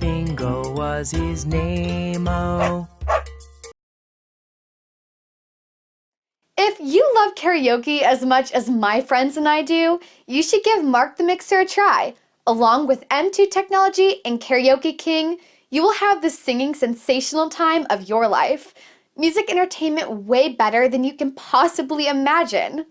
Bingo was his name, oh. If you love karaoke as much as my friends and I do, you should give Mark the Mixer a try. Along with M2 Technology and Karaoke King, you will have the singing sensational time of your life. Music entertainment way better than you can possibly imagine.